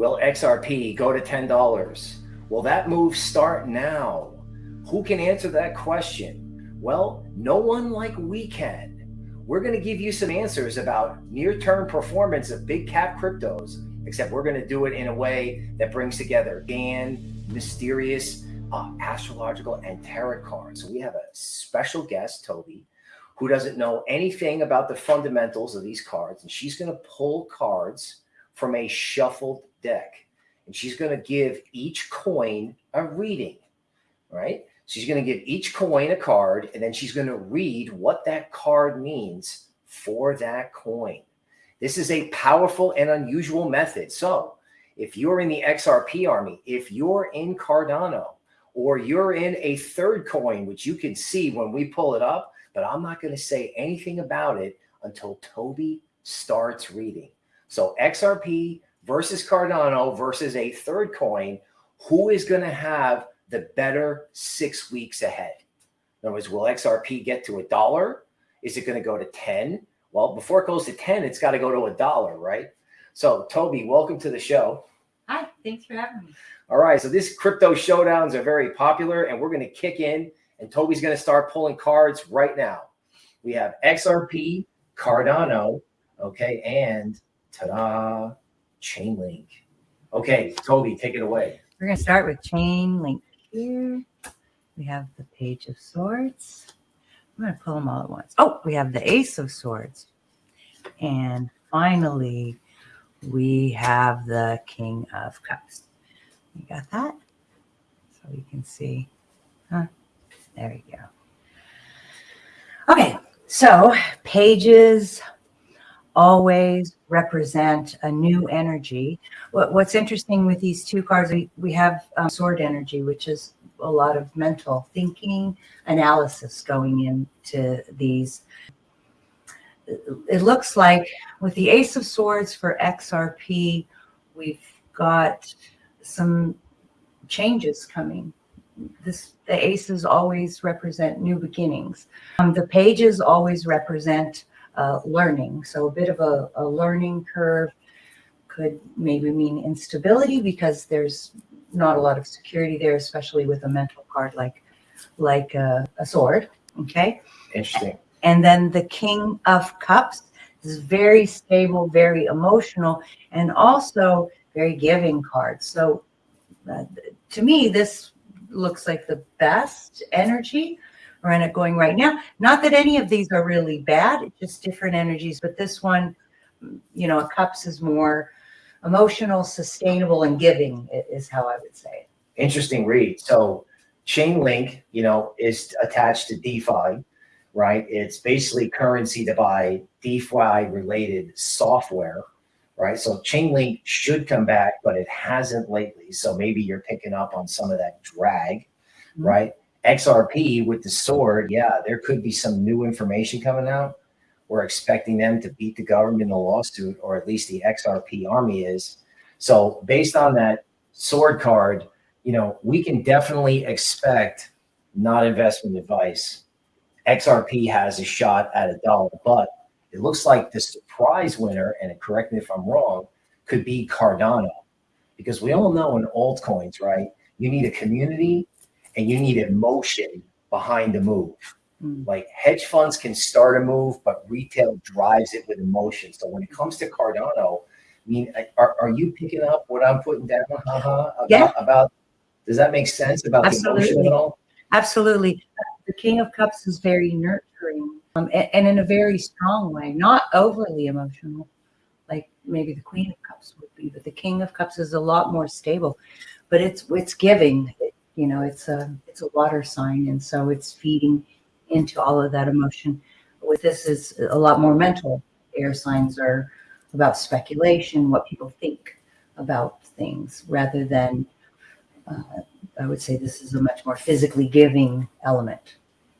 Will XRP go to $10? Will that move start now? Who can answer that question? Well, no one like we can. We're going to give you some answers about near-term performance of big cap cryptos, except we're going to do it in a way that brings together GAN, mysterious, uh, astrological, and tarot cards. So we have a special guest, Toby, who doesn't know anything about the fundamentals of these cards, and she's going to pull cards from a shuffled deck, and she's going to give each coin a reading, right? She's going to give each coin a card, and then she's going to read what that card means for that coin. This is a powerful and unusual method. So if you're in the XRP army, if you're in Cardano, or you're in a third coin, which you can see when we pull it up, but I'm not going to say anything about it until Toby starts reading. So XRP versus Cardano versus a third coin, who is going to have the better six weeks ahead. In other words, will XRP get to a dollar? Is it going to go to 10? Well, before it goes to 10, it's got to go to a dollar, right? So Toby, welcome to the show. Hi, thanks for having me. All right, so these crypto showdowns are very popular and we're going to kick in and Toby's going to start pulling cards right now. We have XRP, Cardano, okay, and ta-da, Chainlink. Okay, Toby, take it away. We're going to start with Chainlink here. We have the Page of Swords. I'm going to pull them all at once. Oh, we have the Ace of Swords. And finally, we have the King of Cups. You got that? So you can see. Huh? There you go. Okay, so pages always represent a new energy. What, what's interesting with these two cards, we, we have um, sword energy, which is a lot of mental thinking, analysis going into these. It looks like with the Ace of Swords for XRP, we've got some changes coming. This the aces always represent new beginnings. Um, the pages always represent uh, learning. So a bit of a, a learning curve could maybe mean instability because there's not a lot of security there, especially with a mental card like like a, a sword. Okay. Interesting. And then the King of Cups is very stable, very emotional, and also very giving card. So uh, to me, this looks like the best energy around it going right now. Not that any of these are really bad, it's just different energies, but this one, you know, a cups is more emotional, sustainable, and giving is how I would say it. Interesting read. So Chainlink, you know, is attached to DeFi, right? It's basically currency to buy DeFi related software right? So Chainlink should come back, but it hasn't lately. So maybe you're picking up on some of that drag, mm -hmm. right? XRP with the sword, yeah, there could be some new information coming out. We're expecting them to beat the government in a lawsuit, or at least the XRP army is. So based on that sword card, you know, we can definitely expect not investment advice. XRP has a shot at a dollar, but it looks like the surprise winner, and correct me if I'm wrong, could be Cardano. Because we all know in altcoins, right? You need a community and you need emotion behind the move. Mm. Like hedge funds can start a move, but retail drives it with emotion. So when it comes to Cardano, I mean, are, are you picking up what I'm putting down? about, yeah. about does that make sense about Absolutely. the emotion at all? Absolutely. The King of Cups is very nurturing um, and, and, in a very strong way, not overly emotional, like maybe the Queen of Cups would be, but the King of Cups is a lot more stable. But it's it's giving, you know, it's a it's a water sign, and so it's feeding into all of that emotion. With this is a lot more mental. Air signs are about speculation, what people think about things, rather than uh, I would say this is a much more physically giving element.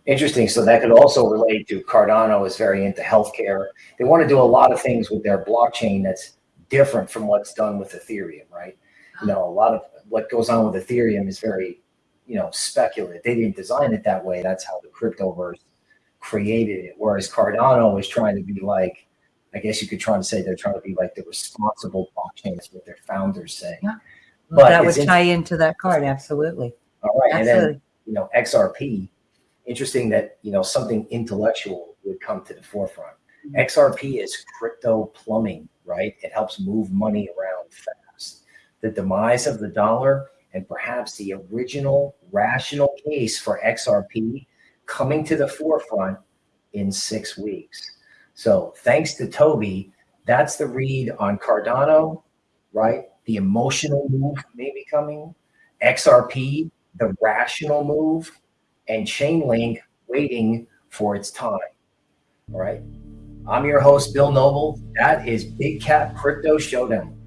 Interesting. So that could also relate to Cardano is very into healthcare. They want to do a lot of things with their blockchain that's different from what's done with Ethereum, right? You know, a lot of what goes on with Ethereum is very, you know, speculative. They didn't design it that way. That's how the cryptoverse created it. Whereas Cardano is trying to be like I guess you could try to say they're trying to be like the responsible blockchain. That's what their founders say. Yeah. But that would tie into that card. Absolutely. All right, and then Absolutely. you know XRP. Interesting that you know something intellectual would come to the forefront. Mhm. XRP is crypto plumbing, right? It helps move money around fast. The demise of the dollar and perhaps the original rational case for XRP coming to the forefront in six weeks. So thanks to Toby, that's the read on Cardano, right? The emotional move may be coming. XRP, the rational move, and Chainlink waiting for its time. All right. I'm your host, Bill Noble. That is Big Cap Crypto Showdown.